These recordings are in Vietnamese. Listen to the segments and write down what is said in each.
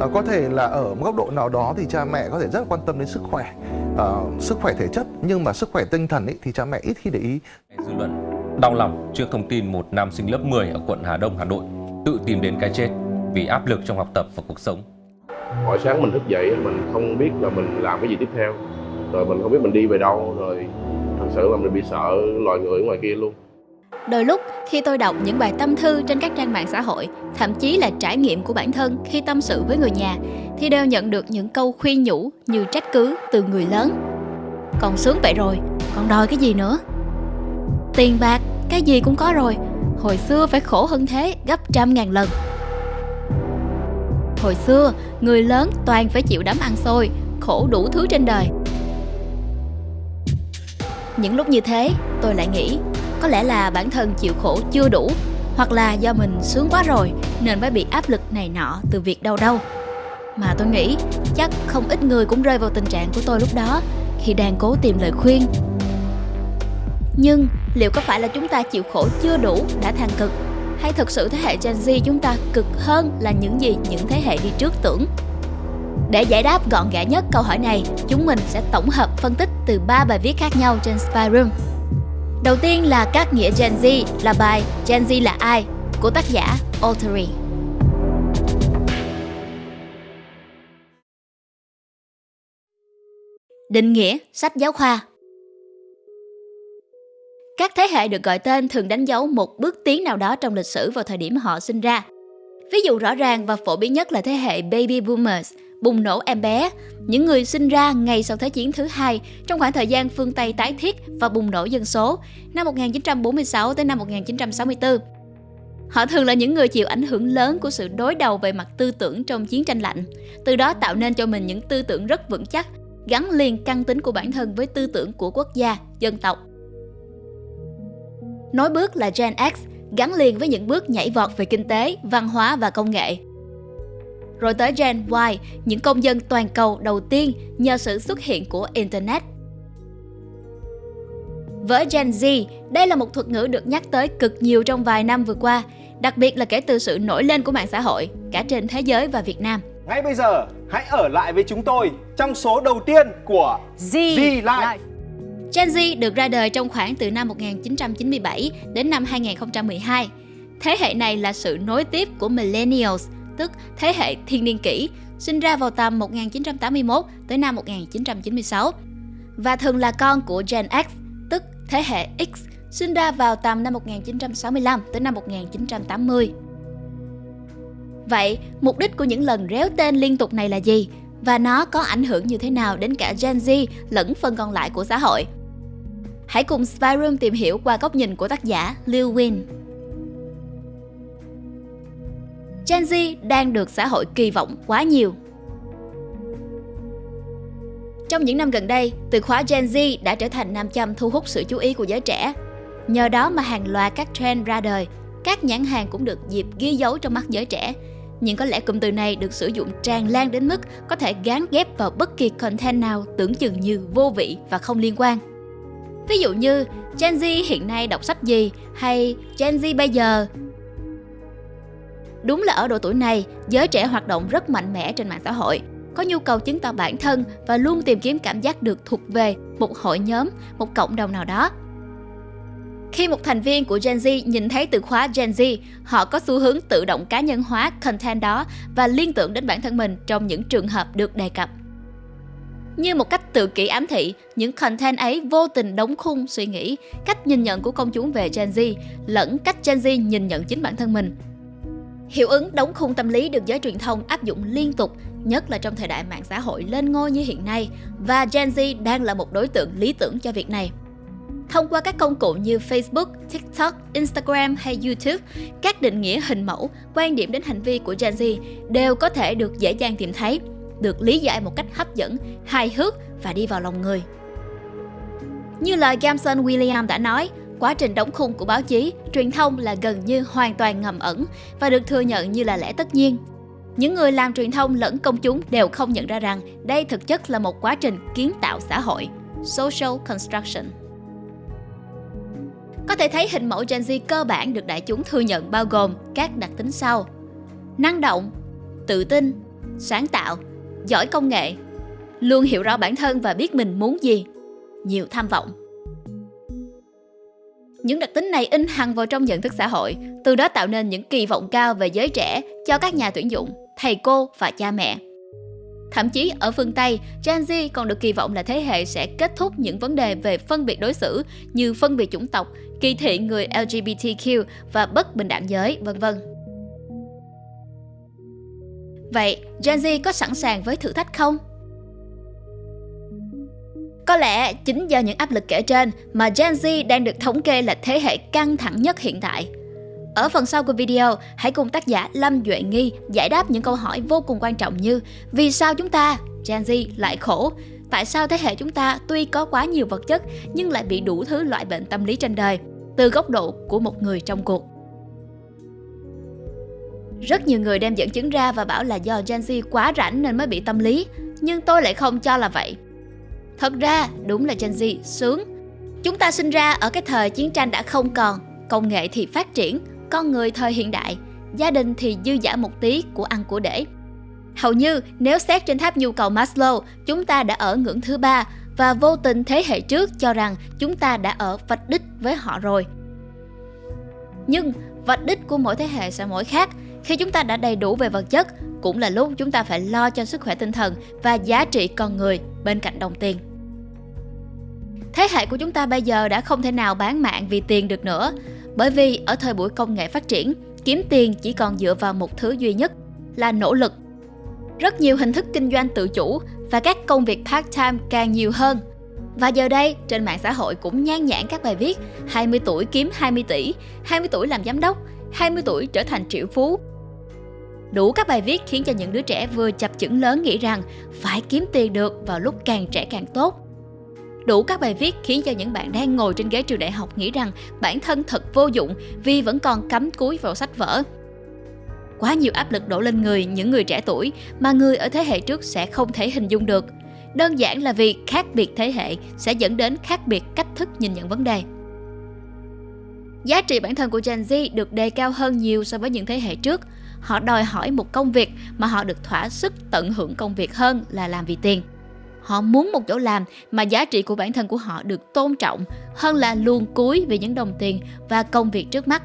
à, có thể là ở một góc độ nào đó thì cha mẹ có thể rất quan tâm đến sức khỏe uh, sức khỏe thể chất nhưng mà sức khỏe tinh thần ấy, thì cha mẹ ít khi để ý. Dư luận đau lòng trước thông tin một nam sinh lớp 10 ở quận Hà Đông Hà Nội tự tìm đến cái chết vì áp lực trong học tập và cuộc sống. Mỗi sáng mình thức dậy mình không biết là mình làm cái gì tiếp theo. Rồi mình không biết mình đi về đâu rồi thật sự là mình bị sợ loài người ở ngoài kia luôn Đôi lúc khi tôi đọc những bài tâm thư trên các trang mạng xã hội, thậm chí là trải nghiệm của bản thân khi tâm sự với người nhà, thì đều nhận được những câu khuyên nhủ như trách cứ từ người lớn. Còn sướng vậy rồi, còn đòi cái gì nữa? Tiền bạc, cái gì cũng có rồi, hồi xưa phải khổ hơn thế gấp trăm ngàn lần. Hồi xưa, người lớn toàn phải chịu đấm ăn xôi, khổ đủ thứ trên đời. Những lúc như thế, tôi lại nghĩ có lẽ là bản thân chịu khổ chưa đủ hoặc là do mình sướng quá rồi nên mới bị áp lực này nọ từ việc đâu đâu mà tôi nghĩ chắc không ít người cũng rơi vào tình trạng của tôi lúc đó khi đang cố tìm lời khuyên. Nhưng liệu có phải là chúng ta chịu khổ chưa đủ đã than cực? Hay thực sự thế hệ Gen Z chúng ta cực hơn là những gì những thế hệ đi trước tưởng? Để giải đáp gọn gẽ nhất câu hỏi này, chúng mình sẽ tổng hợp phân tích từ ba bài viết khác nhau trên Spyroom. Đầu tiên là các nghĩa Gen Z là bài Gen Z là ai của tác giả Altery. Định nghĩa sách giáo khoa Các thế hệ được gọi tên thường đánh dấu một bước tiến nào đó trong lịch sử vào thời điểm họ sinh ra. Ví dụ rõ ràng và phổ biến nhất là thế hệ Baby Boomers, bùng nổ em bé, những người sinh ra ngay sau Thế chiến thứ hai trong khoảng thời gian phương Tây tái thiết và bùng nổ dân số năm 1946 tới năm 1964. Họ thường là những người chịu ảnh hưởng lớn của sự đối đầu về mặt tư tưởng trong chiến tranh lạnh, từ đó tạo nên cho mình những tư tưởng rất vững chắc, gắn liền căn tính của bản thân với tư tưởng của quốc gia, dân tộc. Nối bước là Gen X, gắn liền với những bước nhảy vọt về kinh tế, văn hóa và công nghệ, rồi tới Gen Y, những công dân toàn cầu đầu tiên nhờ sự xuất hiện của Internet. Với Gen Z, đây là một thuật ngữ được nhắc tới cực nhiều trong vài năm vừa qua, đặc biệt là kể từ sự nổi lên của mạng xã hội, cả trên thế giới và Việt Nam. Ngay bây giờ, hãy ở lại với chúng tôi trong số đầu tiên của Z, Z Life. Gen Z được ra đời trong khoảng từ năm 1997 đến năm 2012. Thế hệ này là sự nối tiếp của Millennials, tức thế hệ thiên niên kỷ, sinh ra vào tầm 1981 tới năm 1996 và thường là con của Gen X, tức thế hệ X, sinh ra vào tầm năm 1965 tới năm 1980. Vậy, mục đích của những lần réo tên liên tục này là gì? Và nó có ảnh hưởng như thế nào đến cả Gen Z lẫn phần còn lại của xã hội? Hãy cùng Spyroom tìm hiểu qua góc nhìn của tác giả Liu Win. Gen Z đang được xã hội kỳ vọng quá nhiều. Trong những năm gần đây, từ khóa Gen Z đã trở thành nam châm thu hút sự chú ý của giới trẻ. Nhờ đó mà hàng loạt các trend ra đời, các nhãn hàng cũng được dịp ghi dấu trong mắt giới trẻ. Nhưng có lẽ cụm từ này được sử dụng tràn lan đến mức có thể gán ghép vào bất kỳ content nào tưởng chừng như vô vị và không liên quan. Ví dụ như Gen Z hiện nay đọc sách gì hay Gen Z bây giờ Đúng là ở độ tuổi này, giới trẻ hoạt động rất mạnh mẽ trên mạng xã hội, có nhu cầu chứng tỏ bản thân và luôn tìm kiếm cảm giác được thuộc về một hội nhóm, một cộng đồng nào đó. Khi một thành viên của Gen Z nhìn thấy từ khóa Gen Z, họ có xu hướng tự động cá nhân hóa content đó và liên tưởng đến bản thân mình trong những trường hợp được đề cập. Như một cách tự kỷ ám thị, những content ấy vô tình đóng khung suy nghĩ, cách nhìn nhận của công chúng về Gen Z, lẫn cách Gen Z nhìn nhận chính bản thân mình, Hiệu ứng đóng khung tâm lý được giới truyền thông áp dụng liên tục, nhất là trong thời đại mạng xã hội lên ngôi như hiện nay, và Gen Z đang là một đối tượng lý tưởng cho việc này. Thông qua các công cụ như Facebook, TikTok, Instagram hay YouTube, các định nghĩa hình mẫu, quan điểm đến hành vi của Gen Z đều có thể được dễ dàng tìm thấy, được lý giải một cách hấp dẫn, hài hước và đi vào lòng người. Như lời Gamson William đã nói, Quá trình đóng khung của báo chí, truyền thông là gần như hoàn toàn ngầm ẩn và được thừa nhận như là lẽ tất nhiên. Những người làm truyền thông lẫn công chúng đều không nhận ra rằng đây thực chất là một quá trình kiến tạo xã hội, social construction. Có thể thấy hình mẫu Gen Z cơ bản được đại chúng thừa nhận bao gồm các đặc tính sau. Năng động, tự tin, sáng tạo, giỏi công nghệ, luôn hiểu rõ bản thân và biết mình muốn gì, nhiều tham vọng. Những đặc tính này in hằn vào trong nhận thức xã hội, từ đó tạo nên những kỳ vọng cao về giới trẻ cho các nhà tuyển dụng, thầy cô và cha mẹ. Thậm chí ở phương Tây, Gen Z còn được kỳ vọng là thế hệ sẽ kết thúc những vấn đề về phân biệt đối xử như phân biệt chủng tộc, kỳ thị người LGBTQ và bất bình đẳng giới, vân vân. Vậy, Gen Z có sẵn sàng với thử thách không? Có lẽ chính do những áp lực kể trên mà Gen Z đang được thống kê là thế hệ căng thẳng nhất hiện tại. Ở phần sau của video, hãy cùng tác giả Lâm Duệ Nghi giải đáp những câu hỏi vô cùng quan trọng như Vì sao chúng ta, Gen Z, lại khổ? Tại sao thế hệ chúng ta tuy có quá nhiều vật chất nhưng lại bị đủ thứ loại bệnh tâm lý trên đời? Từ góc độ của một người trong cuộc. Rất nhiều người đem dẫn chứng ra và bảo là do Gen Z quá rảnh nên mới bị tâm lý, nhưng tôi lại không cho là vậy. Thật ra, đúng là Gen Z sướng. Chúng ta sinh ra ở cái thời chiến tranh đã không còn, công nghệ thì phát triển, con người thời hiện đại, gia đình thì dư giả một tí của ăn của để. Hầu như nếu xét trên tháp nhu cầu Maslow, chúng ta đã ở ngưỡng thứ ba và vô tình thế hệ trước cho rằng chúng ta đã ở vạch đích với họ rồi. Nhưng vạch đích của mỗi thế hệ sẽ mỗi khác. Khi chúng ta đã đầy đủ về vật chất, cũng là lúc chúng ta phải lo cho sức khỏe tinh thần và giá trị con người bên cạnh đồng tiền. Thế hệ của chúng ta bây giờ đã không thể nào bán mạng vì tiền được nữa, bởi vì ở thời buổi công nghệ phát triển, kiếm tiền chỉ còn dựa vào một thứ duy nhất là nỗ lực. Rất nhiều hình thức kinh doanh tự chủ và các công việc part-time càng nhiều hơn. Và giờ đây, trên mạng xã hội cũng nhan nhản các bài viết 20 tuổi kiếm 20 tỷ, 20 tuổi làm giám đốc, 20 tuổi trở thành triệu phú. Đủ các bài viết khiến cho những đứa trẻ vừa chập chững lớn nghĩ rằng phải kiếm tiền được vào lúc càng trẻ càng tốt Đủ các bài viết khiến cho những bạn đang ngồi trên ghế trường đại học nghĩ rằng bản thân thật vô dụng vì vẫn còn cắm cúi vào sách vở. Quá nhiều áp lực đổ lên người những người trẻ tuổi mà người ở thế hệ trước sẽ không thể hình dung được. Đơn giản là vì khác biệt thế hệ sẽ dẫn đến khác biệt cách thức nhìn nhận vấn đề. Giá trị bản thân của Gen Z được đề cao hơn nhiều so với những thế hệ trước. Họ đòi hỏi một công việc mà họ được thỏa sức tận hưởng công việc hơn là làm vì tiền. Họ muốn một chỗ làm mà giá trị của bản thân của họ được tôn trọng hơn là luôn cúi vì những đồng tiền và công việc trước mắt.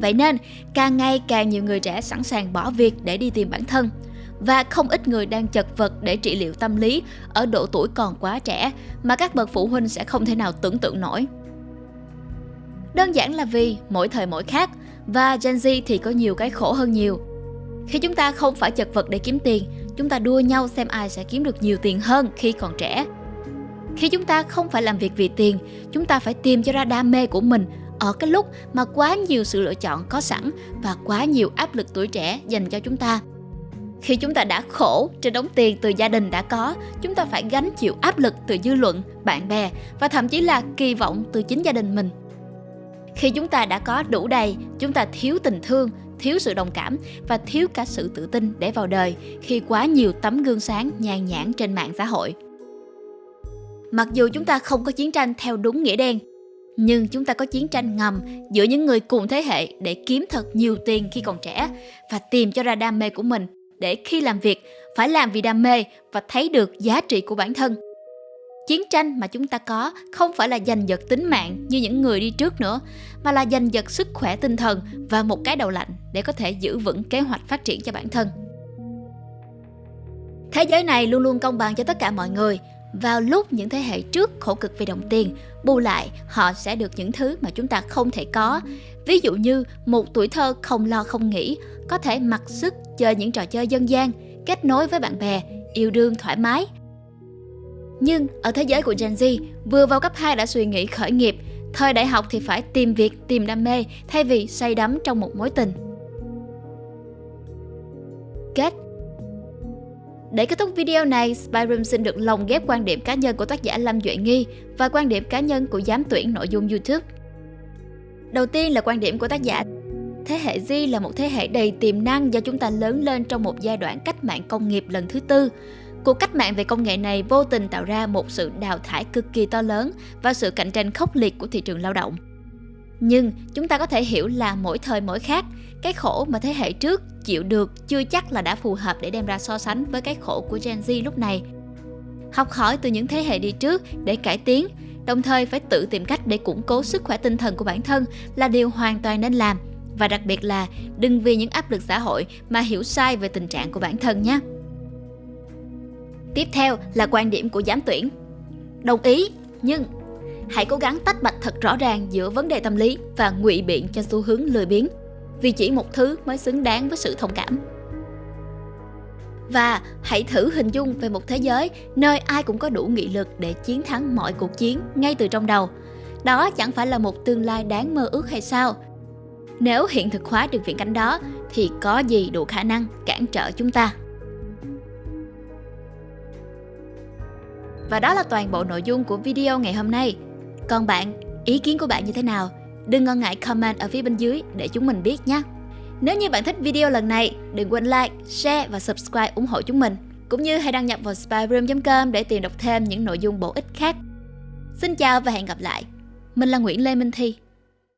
Vậy nên, càng ngày càng nhiều người trẻ sẵn sàng bỏ việc để đi tìm bản thân và không ít người đang chật vật để trị liệu tâm lý ở độ tuổi còn quá trẻ mà các bậc phụ huynh sẽ không thể nào tưởng tượng nổi. Đơn giản là vì mỗi thời mỗi khác và Gen Z thì có nhiều cái khổ hơn nhiều. Khi chúng ta không phải chật vật để kiếm tiền chúng ta đua nhau xem ai sẽ kiếm được nhiều tiền hơn khi còn trẻ. Khi chúng ta không phải làm việc vì tiền, chúng ta phải tìm cho ra đam mê của mình ở cái lúc mà quá nhiều sự lựa chọn có sẵn và quá nhiều áp lực tuổi trẻ dành cho chúng ta. Khi chúng ta đã khổ trên đống tiền từ gia đình đã có, chúng ta phải gánh chịu áp lực từ dư luận, bạn bè và thậm chí là kỳ vọng từ chính gia đình mình. Khi chúng ta đã có đủ đầy, chúng ta thiếu tình thương, thiếu sự đồng cảm và thiếu cả sự tự tin để vào đời khi quá nhiều tấm gương sáng nhàn nhãn trên mạng xã hội. Mặc dù chúng ta không có chiến tranh theo đúng nghĩa đen, nhưng chúng ta có chiến tranh ngầm giữa những người cùng thế hệ để kiếm thật nhiều tiền khi còn trẻ và tìm cho ra đam mê của mình để khi làm việc phải làm vì đam mê và thấy được giá trị của bản thân Chiến tranh mà chúng ta có không phải là giành giật tính mạng như những người đi trước nữa, mà là giành giật sức khỏe tinh thần và một cái đầu lạnh để có thể giữ vững kế hoạch phát triển cho bản thân. Thế giới này luôn luôn công bằng cho tất cả mọi người. Vào lúc những thế hệ trước khổ cực vì đồng tiền, bù lại họ sẽ được những thứ mà chúng ta không thể có. Ví dụ như một tuổi thơ không lo không nghĩ, có thể mặc sức chơi những trò chơi dân gian, kết nối với bạn bè, yêu đương thoải mái, nhưng ở thế giới của Gen Z, vừa vào cấp 2 đã suy nghĩ khởi nghiệp, thời đại học thì phải tìm việc, tìm đam mê thay vì say đắm trong một mối tình. Kết để kết thúc video này, Spyroom xin được lồng ghép quan điểm cá nhân của tác giả Lâm Duệ Nghi và quan điểm cá nhân của giám tuyển nội dung YouTube. Đầu tiên là quan điểm của tác giả. Thế hệ Z là một thế hệ đầy tiềm năng do chúng ta lớn lên trong một giai đoạn cách mạng công nghiệp lần thứ tư. Cuộc cách mạng về công nghệ này vô tình tạo ra một sự đào thải cực kỳ to lớn và sự cạnh tranh khốc liệt của thị trường lao động. Nhưng chúng ta có thể hiểu là mỗi thời mỗi khác, cái khổ mà thế hệ trước chịu được chưa chắc là đã phù hợp để đem ra so sánh với cái khổ của Gen Z lúc này. Học hỏi từ những thế hệ đi trước để cải tiến, đồng thời phải tự tìm cách để củng cố sức khỏe tinh thần của bản thân là điều hoàn toàn nên làm và đặc biệt là đừng vì những áp lực xã hội mà hiểu sai về tình trạng của bản thân nhé. Tiếp theo là quan điểm của giám tuyển. Đồng ý, nhưng hãy cố gắng tách bạch thật rõ ràng giữa vấn đề tâm lý và ngụy biện cho xu hướng lười biếng vì chỉ một thứ mới xứng đáng với sự thông cảm. Và hãy thử hình dung về một thế giới nơi ai cũng có đủ nghị lực để chiến thắng mọi cuộc chiến ngay từ trong đầu. Đó chẳng phải là một tương lai đáng mơ ước hay sao? Nếu hiện thực hóa được viễn cảnh đó thì có gì đủ khả năng cản trở chúng ta? Và đó là toàn bộ nội dung của video ngày hôm nay. Còn bạn, ý kiến của bạn như thế nào? Đừng ngần ngại comment ở phía bên dưới để chúng mình biết nhé. Nếu như bạn thích video lần này, đừng quên like, share và subscribe ủng hộ chúng mình. Cũng như hãy đăng nhập vào spyroom.com để tìm đọc thêm những nội dung bổ ích khác. Xin chào và hẹn gặp lại. Mình là Nguyễn Lê Minh Thi.